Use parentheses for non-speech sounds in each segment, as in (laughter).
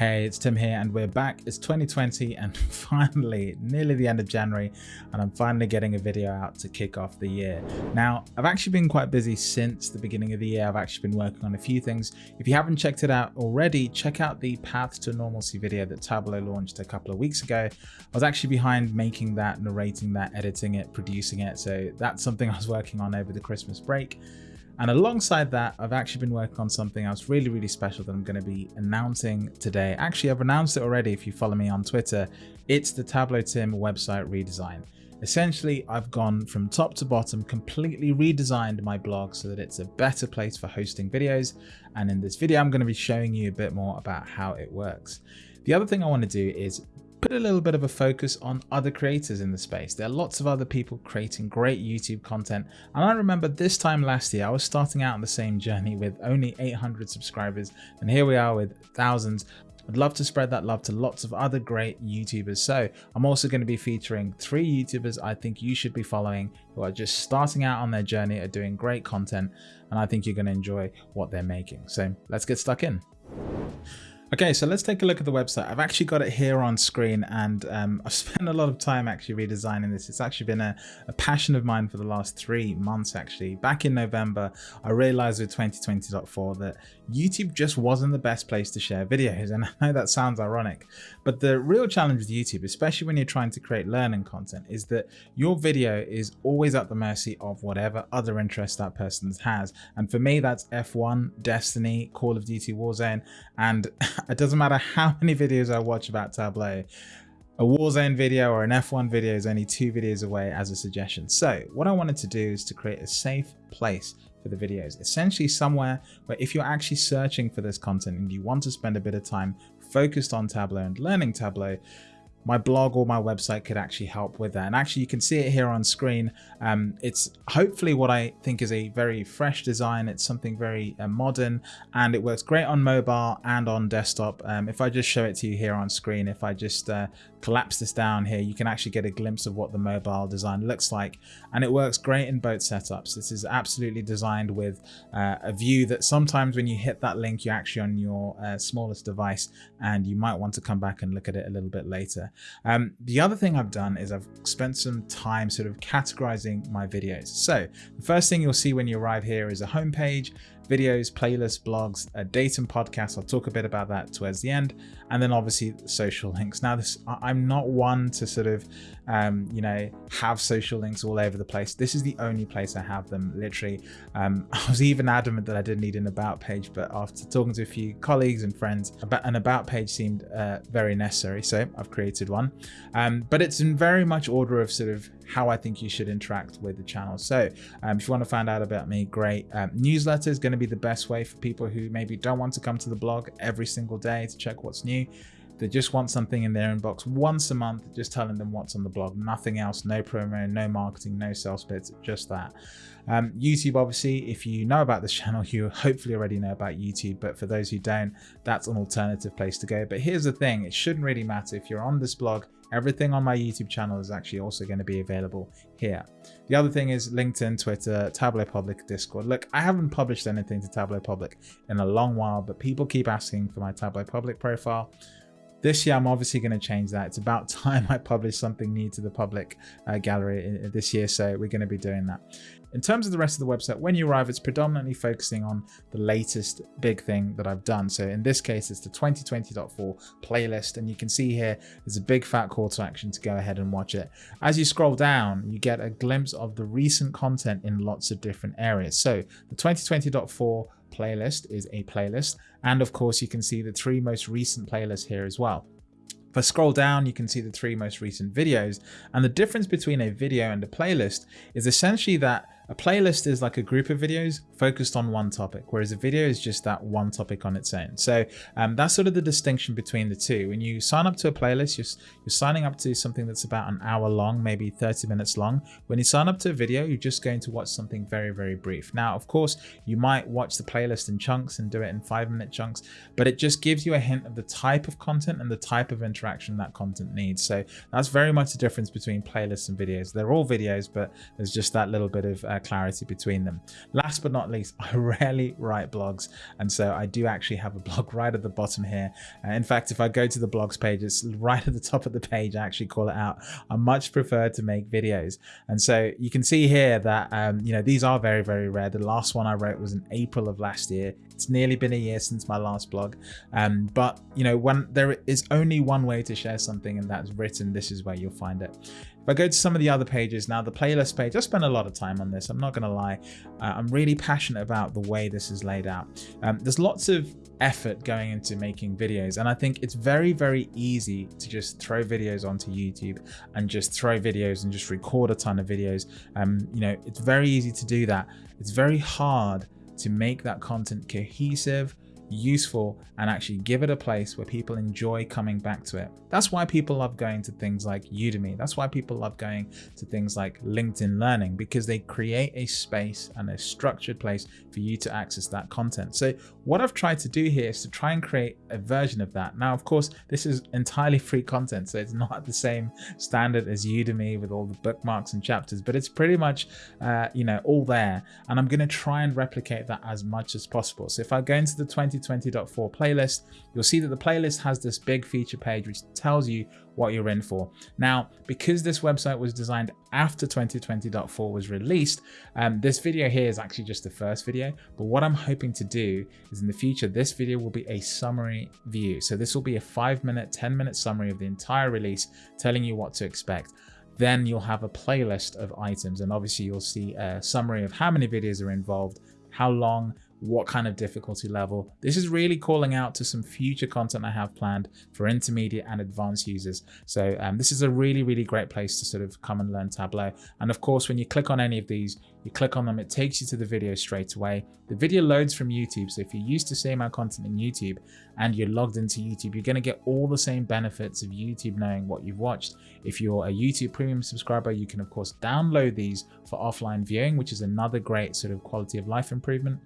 Hey, it's Tim here and we're back. It's 2020 and (laughs) finally nearly the end of January and I'm finally getting a video out to kick off the year. Now, I've actually been quite busy since the beginning of the year. I've actually been working on a few things. If you haven't checked it out already, check out the Path to Normalcy video that Tableau launched a couple of weeks ago. I was actually behind making that, narrating that, editing it, producing it. So that's something (laughs) I was working on over the Christmas break. And alongside that, I've actually been working on something else really, really special that I'm going to be announcing today. Actually, I've announced it already if you follow me on Twitter. It's the Tableau Tim website redesign. Essentially, I've gone from top to bottom, completely redesigned my blog so that it's a better place for hosting videos. And in this video, I'm going to be showing you a bit more about how it works. The other thing I want to do is put a little bit of a focus on other creators in the space. There are lots of other people creating great YouTube content. And I remember this time last year, I was starting out on the same journey with only 800 subscribers. And here we are with thousands. I'd love to spread that love to lots of other great YouTubers. So I'm also going to be featuring three YouTubers I think you should be following who are just starting out on their journey of doing great content. And I think you're going to enjoy what they're making. So let's get stuck in. Okay, so let's take a look at the website. I've actually got it here on screen and um, I've (laughs) spent a lot of time actually redesigning this. It's actually been a, a, passion of mine for the last three months actually. Back in November, I realized with 2020.4 that YouTube just wasn't the best place to share videos. (laughs) And I know that sounds ironic, but the real challenge with YouTube, especially when you're trying to create learning content, is that your video is always at the mercy of whatever other interest that person has. And for me, that's F1, Destiny, Call of Duty Warzone, and (laughs) it doesn't matter how (laughs) many videos I watch about Tableau, a Warzone video or an F1 video is only two videos away as a suggestion. So what I wanted to do is to create a safe place for the videos, essentially somewhere where if you're actually searching for this content and you want to spend a bit of time focused on Tableau and learning Tableau, my blog or my website could actually help with that. And actually you can see it here on screen. Um, it's hopefully what I think is a very fresh design. It's something very uh, modern and it works great on mobile and on desktop. Um, if I just show it to you here on screen, if I just uh, collapse this down here, you can actually get a glimpse of what the mobile design looks like. And it works great in both setups. This is absolutely designed with uh, a view that sometimes when you hit that link, you're actually on your uh, smallest device and you might want to come back and look at it a little bit later. Um, the other thing I've done is I've spent some time sort of categorizing my videos. So the first thing you'll see when you arrive here is a homepage videos, playlists, blogs, a datum podcast. I'll talk a bit about that towards the end. And then obviously social links. Now this, I'm not one to sort of, um, you know, have social links all over the place. This is the only place I have them literally. Um, (laughs) I was even adamant that I didn't need an about page, but after talking to a few colleagues and friends, an about page seemed uh, very necessary. So I've created one, um, but it's in very much order of sort of how I think you should interact with the channel. So um, if you want to find out about me, great. Um, newsletter is going to be the best way for people who maybe don't want to come to the blog every single day to check what's new. They just want something in their inbox once a month, just telling them what's on the blog, nothing else, no promo, no marketing, no sales bits, just that. Um, YouTube, obviously, if you know about this (laughs) channel, you hopefully already know about YouTube, but for those who don't, that's an alternative place to go. But here's the thing, it shouldn't really matter if you're on this blog, everything on my YouTube channel is actually also going to be available here. The other thing is LinkedIn, Twitter, Tableau Public, Discord. Look, I haven't published anything to Tableau Public in a long while, but people keep asking for my Tableau Public profile. This year, I'm obviously going to change that. It's about (laughs) time I publish something new to the public uh, gallery this year, so we're going to be doing that. In terms of the rest of the website, when you arrive, it's predominantly focusing on the latest big thing that I've done. So in this case, it's the 2020.4 playlist. And you can see here, there's a big fat call to action to go ahead and watch it. As you scroll down, you get a glimpse of the recent content in lots of different areas. So the 2020.4 playlist is a playlist. And of course, you can see the three most recent playlists here as well. If I scroll down, you can see the three most recent videos. And the difference between a video and a playlist is essentially that a playlist is like a group of videos focused on one topic, whereas a video is just that one topic on its own. So um, that's sort of the distinction between the two. When you sign up to a playlist, you're, you're signing up to something that's about an hour long, maybe 30 minutes long. When you sign up to a video, you're just going to watch something very, very brief. Now, of course, you might watch the playlist in chunks and do it in five minute chunks, but it just gives you a hint of the type of content and the type of interaction that content needs. So that's very much the difference between playlists and videos. They're all videos, but there's just that little bit of uh, clarity between them. Last but not least, (laughs) I rarely write blogs. And so I do actually have a blog (laughs) right at the bottom here. Uh, in fact, if I go to the blogs page, it's right at the top of the page. I actually call it out. I much prefer to make videos. And so you can see here that, um, you know, these are very, very rare. The last one I wrote was in April of last year. It's nearly been a year since my last blog. Um, but, you know, when there is only one way to share something and that's written, this is where you'll find it. If I go to some of the other pages now, the playlist page, I spent a lot of time on this. I'm not going to lie. Uh, I'm really passionate about the way this is laid out. Um, there's lots of effort going into making videos. And I think it's very, very easy to just throw videos onto YouTube and just throw videos and just record a ton of videos. Um, you know, it's very easy to do that. It's very hard to make that content cohesive useful and actually give it a place where people enjoy coming back to it. That's why people love going to things like Udemy. That's why people love going to things like LinkedIn Learning because they create a space and a structured place for you to access that content. So what I've tried to do here is to try and create a version of that. Now, of course, this is entirely free content, so it's (laughs) not the same standard as Udemy with all the bookmarks and chapters, but it's pretty much, uh, you know, all there. And I'm going to try and replicate that as much as possible. So if I go into the 20 2020.4 playlist, you'll see that the playlist has this big feature page which tells you what you're in for. Now, because this website was designed after 2020.4 was released, um, this video here is actually just the first video. But what I'm hoping to do is in the future, this video will be a summary view. So this will be a five minute, 10 minute summary of the entire release, telling you what to expect then you'll have a playlist of items and obviously you'll see a summary of how many videos are involved, how long, what kind of difficulty level. This is really calling out to some future content I have planned for intermediate and advanced users. So um, this is a really, really great place to sort of come and learn Tableau. And of course, when you click on any of these, you click on them, it takes you to the video straight away. The video loads from YouTube. So if you're used to seeing my content in YouTube and you're logged into YouTube, you're going to get all the same benefits of YouTube knowing what you've watched. If you're a YouTube premium subscriber, you can of course download these for offline viewing, which is another great sort of quality of life improvement.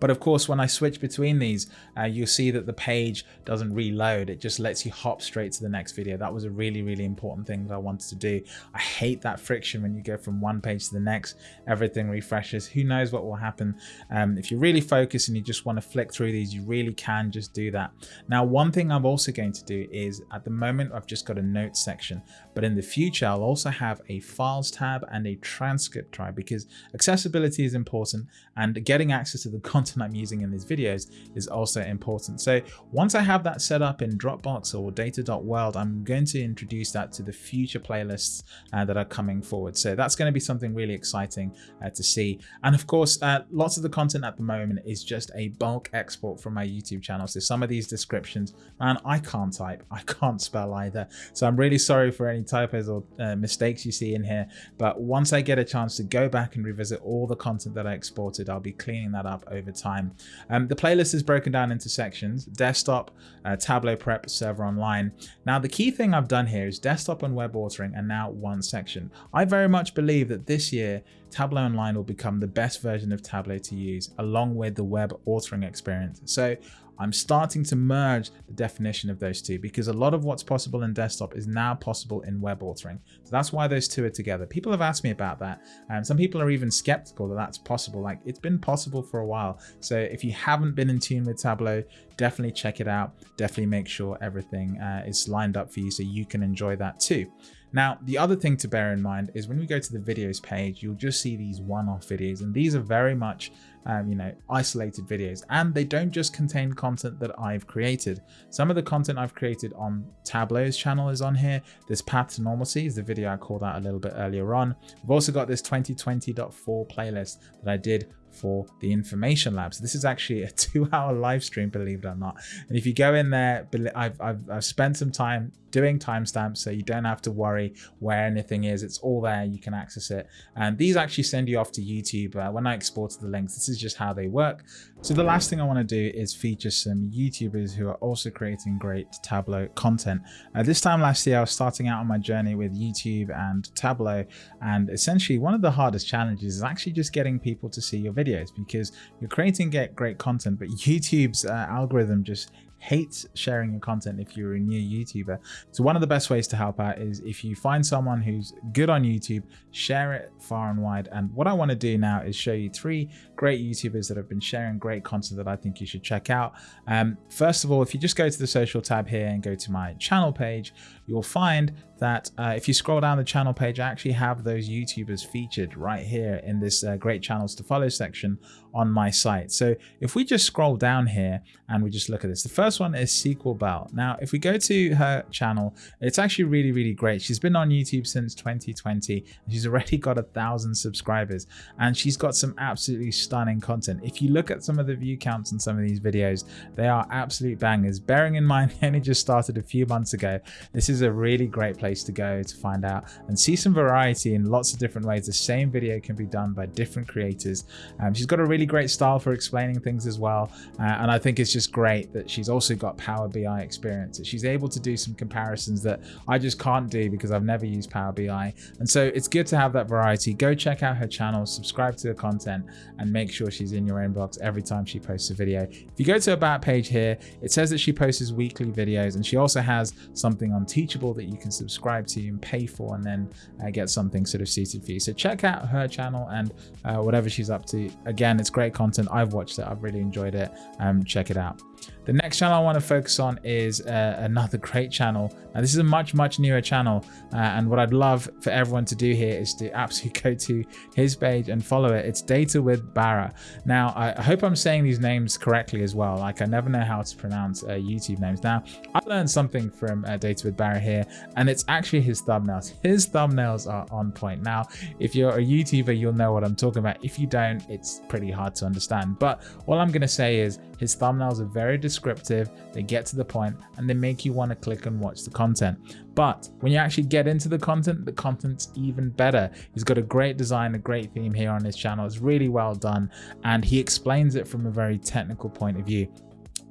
But of course, when I switch between these, uh, you'll see that the page doesn't reload. It just lets you hop straight to the next video. That was a really, really important thing that I wanted to do. I hate that friction when you go from one page to the next, everything refreshes. Who knows what will happen? Um, if you're really focused and you just want to flick through these, you really can just do that. Now, one thing I'm also going to do is at the moment, I've just got a notes section, but in the future, I'll also have a files tab and a transcript tab because accessibility is important and getting access to the content I'm using in these videos is also important. So once I have that set up in Dropbox or data.world, I'm going to introduce that to the future playlists uh, that are coming forward. So that's going to be something really exciting uh, to see. And of course, uh, lots of the content at the moment is just a bulk export from my YouTube channel. So some of these descriptions, man, I can't type, (laughs) I can't spell either. So I'm really sorry for any typos or uh, mistakes you see in here. But once I get a chance to go back and revisit all the content that I exported, I'll be cleaning that up over time. Um, the playlist is broken down into sections, desktop, uh, Tableau prep, server online. Now, the key thing I've done here is desktop and web authoring are now one section. I very much believe that this year, Tableau Online will become the best version of Tableau to use along with the web authoring experience. So I'm starting to merge the definition of those two because a lot of what's possible in desktop is now possible in web authoring. So that's why those two are together. People have asked me about that and some people are even skeptical that that's possible. Like it's been possible for a while. So if you haven't been in tune with Tableau, definitely check it out. Definitely make sure everything uh, is lined up for you so you can enjoy that too. Now, the other thing to bear in mind is when we go to the videos page, you'll just see these one-off videos, and these are very much, um, you know, isolated videos, and they don't just contain content that I've created. Some of the content I've created on Tableau's channel is on here. This Path to Normalcy is the video I called out a little bit earlier on. We've also got this 2020.4 playlist that I did for the information lab. So this is actually a (laughs) two hour live stream, believe it or not. And if you go in there, I've, I've, I've spent some time doing timestamps so you don't have to worry where anything is. It's all there. You can access it. And these actually send you off to YouTube. Uh, when I exported the links, this is just how they work. So the last thing I want to do is feature some YouTubers who are also creating great Tableau content. Uh, this time last year, I was starting out on my journey with YouTube and Tableau. And essentially one of the hardest challenges is actually just getting people to see your videos because you're creating great content, but (laughs) YouTube's uh, algorithm just hates sharing your content if you're a new YouTuber. So one of the best ways to help out is if you find someone who's good on YouTube, share it far and wide. And what I want to do now is show you three great YouTubers that have been sharing great content that I think you should check out. Um, first of all, if you just go to the social tab here and go to my channel page, you'll find that uh, if you scroll down the channel page, I actually have those YouTubers featured right here in this uh, great channels to follow section on my site. So if we just scroll down here and we just look at this, the first one is SQLBelle. Now, if we go to her channel, it's actually really, really great. She's been on YouTube since 2020 and she's already (laughs) got a thousand subscribers and she's got some absolutely stunning content. If you look at some of the view counts on some of these videos, they are absolute bangers. Bearing in mind, (laughs) he only just started a few months ago. This is a really great place to go to find out and see some variety in lots of different ways. The same video can be done by different creators. Um, she's got a really great style for explaining things as well. Uh, and I think it's just great that she's also got Power BI experience. She's able to do some comparisons that I just can't do because I've never used Power BI. And so it's good to have that variety. Go check out her channel, subscribe to her content, and make sure she's in your inbox every time she posts a video. If you go to her About page here, it says that she posts weekly videos and she also has something on Teachable that you can subscribe to and pay for and then uh, get something sort of suited for you. So check out her channel and uh, whatever she's up to. Again, it's great content. I've watched it. I've really enjoyed it. Um, check it out. The next channel I want to focus on is uh, another great channel. Now, this is a much, much newer channel. Uh, and what I'd love for everyone to do here is to absolutely (laughs) go to his page and follow it. It's Data with Baraa. Now, I, hope I'm saying these names correctly as well. Like I never know how to pronounce uh, YouTube names. Now, I learned something from uh, Data with Baraa here, and it's actually his thumbnails. His thumbnails are on point. Now, if you're a YouTuber, you'll know what I'm talking about. If you don't, it's pretty hard to understand. But all I'm going to say is his thumbnails are very descriptive, they get to the point, and they make you want to click and watch the content. But when you actually get into the content, the content's even better. He's got a great design, a great theme here on his channel. It's really well done, and he explains it from a very technical point of view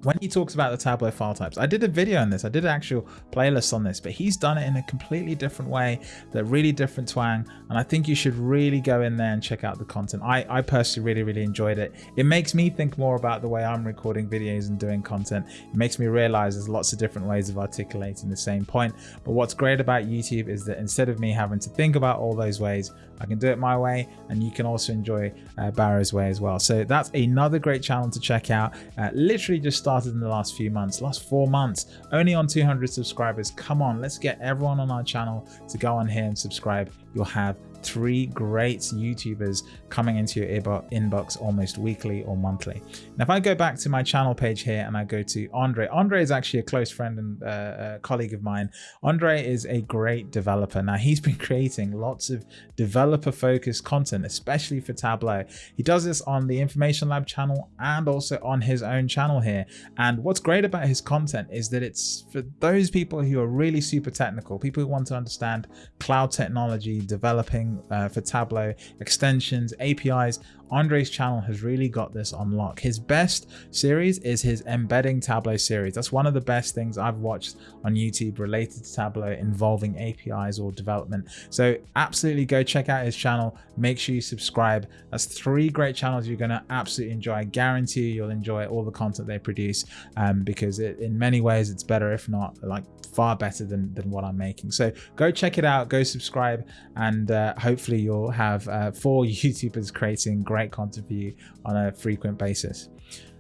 when he talks about the Tableau file types, I did a video on this, I did an actual playlist on this, but he's done it in a completely different way, that really different twang, and I think you should really go in there and check out the content. I, I personally really, really enjoyed it. It makes me think more about the way I'm recording videos and doing content. It makes me realize there's lots of different ways of articulating the same point. But what's great about YouTube is that instead of me having to think about all those ways, I can do it my way, and you can also enjoy uh, Baraa's way as well. So that's another great channel to check out. Uh, literally just started in the last few months, last four months, only on 200 subscribers. Come on, let's get everyone on our channel to go on here and subscribe. You'll have three great YouTubers coming into your inbox almost weekly or monthly. Now, if I go back to my channel page here and I go to Andre, Andre is actually a close friend and uh, a colleague of mine. Andre is a great developer. Now, he's been (laughs) creating lots of developer focused content, especially for Tableau. He does this on the Information Lab channel and also on his own channel here. And what's great about his content is that it's for those people who are really super technical, people who want to understand cloud technology, developing uh, for Tableau, extensions, APIs, Andre's channel has really got this on lock. His best series is his embedding Tableau series. That's one of the best things I've watched on YouTube related to Tableau involving APIs or development. So absolutely go check out his channel. Make sure you subscribe. That's three great channels you're going to absolutely enjoy. I guarantee you you'll enjoy all the content they produce um, because it, in many ways it's better, if not like far better than, than what I'm making. So go check it out, go subscribe, and uh, hopefully you'll have uh, four (laughs) YouTubers creating great great content for you on a frequent basis.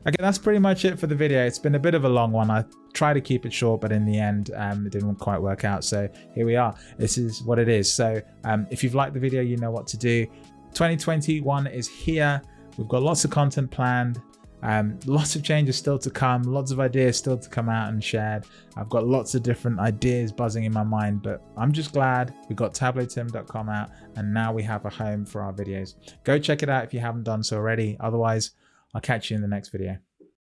Okay, that's pretty much it for the video. It's been a bit of a long one. I tried to keep it short, but in the end, um, it didn't quite work out. So here we are. This is what it is. So um, if you've liked the video, you know what to do. 2021 is here. We've got lots of content planned. Um, lots of changes still to come, lots of ideas still to come out and shared. I've got lots of different ideas buzzing in my mind, but I'm just glad we got tableautim.com out and now we have a home for our videos. Go check it out if you haven't done so already. Otherwise, I'll catch you in the next video.